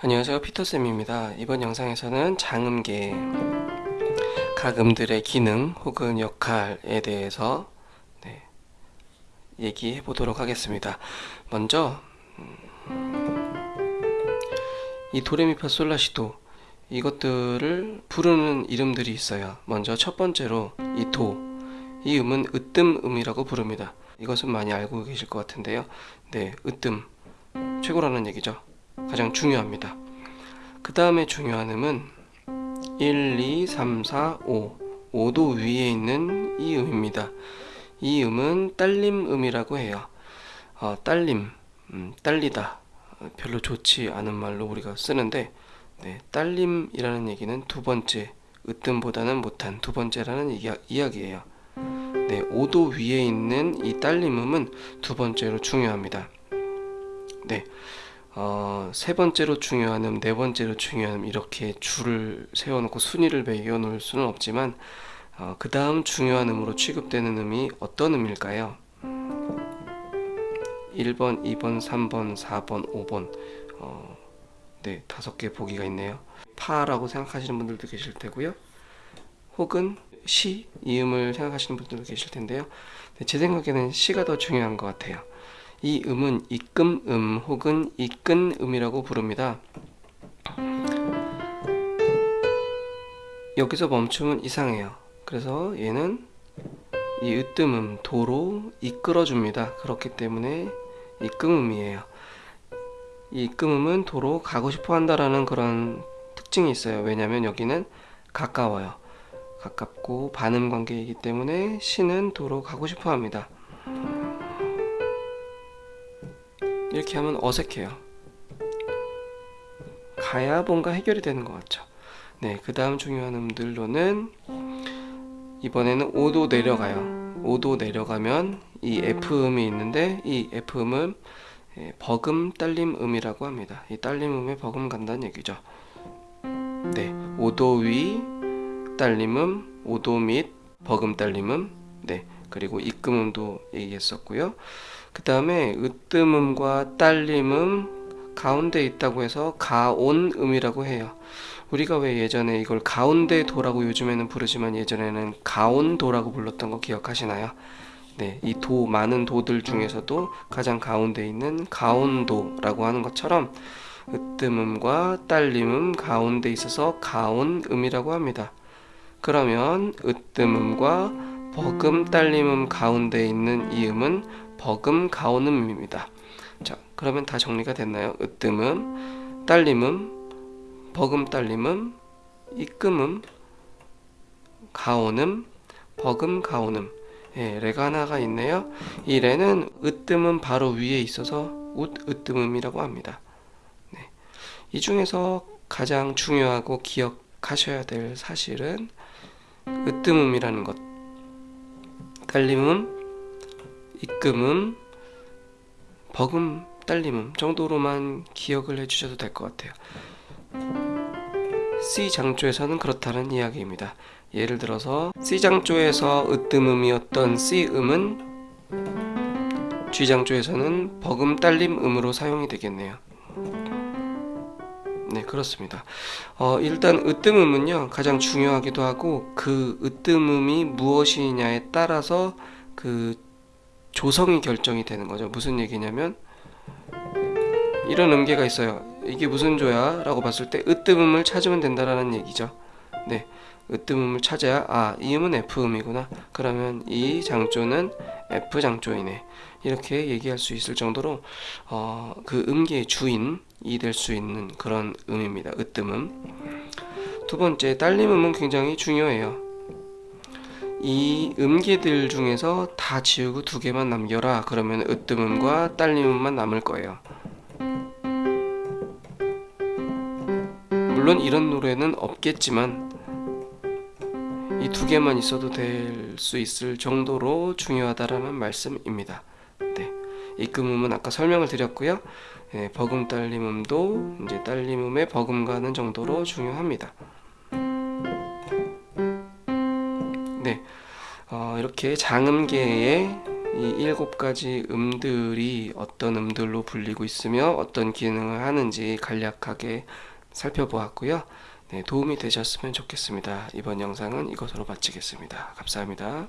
안녕하세요. 피터쌤입니다. 이번 영상에서는 장음계 각 음들의 기능 혹은 역할에 대해서 네, 얘기해 보도록 하겠습니다. 먼저 음, 이 도레미파 솔라시도 이것들을 부르는 이름들이 있어요. 먼저 첫 번째로 이 도. 이 음은 으뜸음이라고 부릅니다. 이것은 많이 알고 계실 것 같은데요. 네 으뜸. 최고라는 얘기죠 가장 중요합니다. 그 다음에 중요한 음은 1, 2, 3, 4, 5 5도 위에 있는 이 음입니다. 이 음은 딸림음이라고 해요. 어, 딸림, 음, 딸리다 별로 좋지 않은 말로 우리가 쓰는데 네, 딸림이라는 얘기는 두 번째, 으뜸보다는 못한 두 번째라는 이야, 이야기예요. 네, 5도 위에 있는 이 딸림음은 두 번째로 중요합니다. 네, 어, 세 번째로 중요한 음, 네 번째로 중요한 음 이렇게 줄을 세워놓고 순위를 매겨 놓을 수는 없지만 어, 그 다음 중요한 음으로 취급되는 음이 어떤 음일까요? 1번, 2번, 3번, 4번, 5번. 어, 네, 다섯 개 보기가 있네요. 파라고 생각하시는 분들도 계실 테고요. 혹은 시, 이 음을 생각하시는 분들도 계실 텐데요. 네, 제 생각에는 시가 더 중요한 것 같아요 이 음은 입금음 혹은 이끈음이라고 부릅니다. 여기서 멈추면 이상해요. 그래서 얘는 이 으뜸음 도로 이끌어줍니다. 그렇기 때문에 이끔음이에요. 이 이끔음은 도로 가고 싶어 한다라는 그런 특징이 있어요. 왜냐하면 여기는 가까워요. 가깝고 반음 관계이기 때문에 시는 도로 가고 싶어 합니다. 이렇게 하면 어색해요. 가야 뭔가 해결이 되는 것 같죠? 네, 그 다음 중요한 음들로는 이번에는 5도 내려가요. 5도 내려가면 이 F음이 있는데 이 F음은 예, 버금 딸림 음이라고 합니다. 이 딸림 음에 버금 간다는 얘기죠. 네, 5도 위 딸림음 5도 밑 버금 딸림음. 네, 그리고 입금음도 얘기했었고요 그 다음에 으뜸음과 딸림음 가운데 있다고 해서 가온음이라고 해요 우리가 왜 예전에 이걸 가운데 도라고 요즘에는 부르지만 예전에는 가온도라고 불렀던 거 기억하시나요? 네, 이 도 많은 도들 중에서도 가장 가운데 있는 가온도라고 하는 것처럼 으뜸음과 딸림음 가운데 있어서 가온음이라고 합니다. 그러면 으뜸음과 버금 딸림음 가운데 있는 이 음은 버금 가오음입니다. 자, 그러면 다 정리가 됐나요? 으뜸음, 딸림음, 버금 딸림음, 입금음, 가오음, 버금 가오음. 예, 레가 하나가 있네요. 이 레는 으뜸은 바로 위에 있어서 웃 으뜸음이라고 합니다. 네. 이 중에서 가장 중요하고 기억하셔야 될 사실은 으뜸음이라는 것. 딸림음, 입금음, 버금, 딸림음 정도로만 기억을 해주셔도 될 것 같아요. C 장조에서는 그렇다는 이야기입니다. 예를 들어서 C 장조에서 으뜸음이었던 C 음은 G 장조에서는 버금 딸림 음으로 사용이 되겠네요. 네 그렇습니다. 어, 일단 으뜸음은요 가장 중요하기도 하고 그 으뜸음이 무엇이냐에 따라서 그 조성이 결정이 되는 거죠. 무슨 얘기냐면 이런 음계가 있어요. 이게 무슨 조야? 라고 봤을 때 으뜸음을 찾으면 된다라는 얘기죠. 네 으뜸음을 찾아야 아 이 음은 F음이구나. 그러면 이 장조는 F장조이네. 이렇게 얘기할 수 있을 정도로 어, 그 음계의 주인이 될 수 있는 그런 음입니다. 으뜸음. 두 번째 딸림음은 굉장히 중요해요. 이 음계들 중에서 다 지우고 두 개만 남겨라. 그러면 으뜸음과 딸림음만 남을 거예요. 물론 이런 노래는 없겠지만 이 두 개만 있어도 될 수 있을 정도로 중요하다라는 말씀입니다 네. 입금음은 아까 설명을 드렸고요 예, 버금 딸림음도 이제 딸림음에 버금가는 정도로 중요합니다 네, 어, 이렇게 장음계의 이 일곱 가지 음들이 어떤 음들로 불리고 있으며 어떤 기능을 하는지 간략하게 살펴보았고요. 네, 도움이 되셨으면 좋겠습니다. 이번 영상은 이것으로 마치겠습니다. 감사합니다.